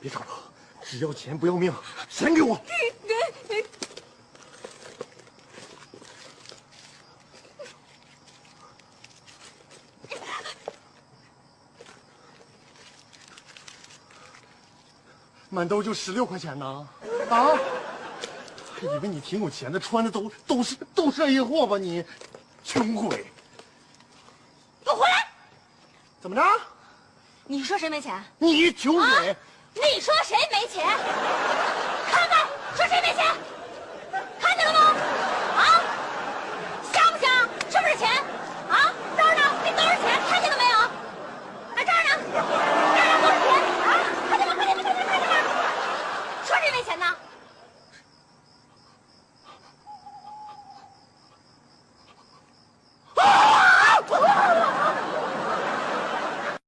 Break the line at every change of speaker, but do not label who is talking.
别吵了，只要钱不要命，钱给我。满兜就十六块钱呢，啊！还以为你挺有钱的，穿的都都是都是 A 货吧你，穷鬼！
给我回来！
怎么着？
你说谁没钱？
你穷鬼！
你说谁没钱？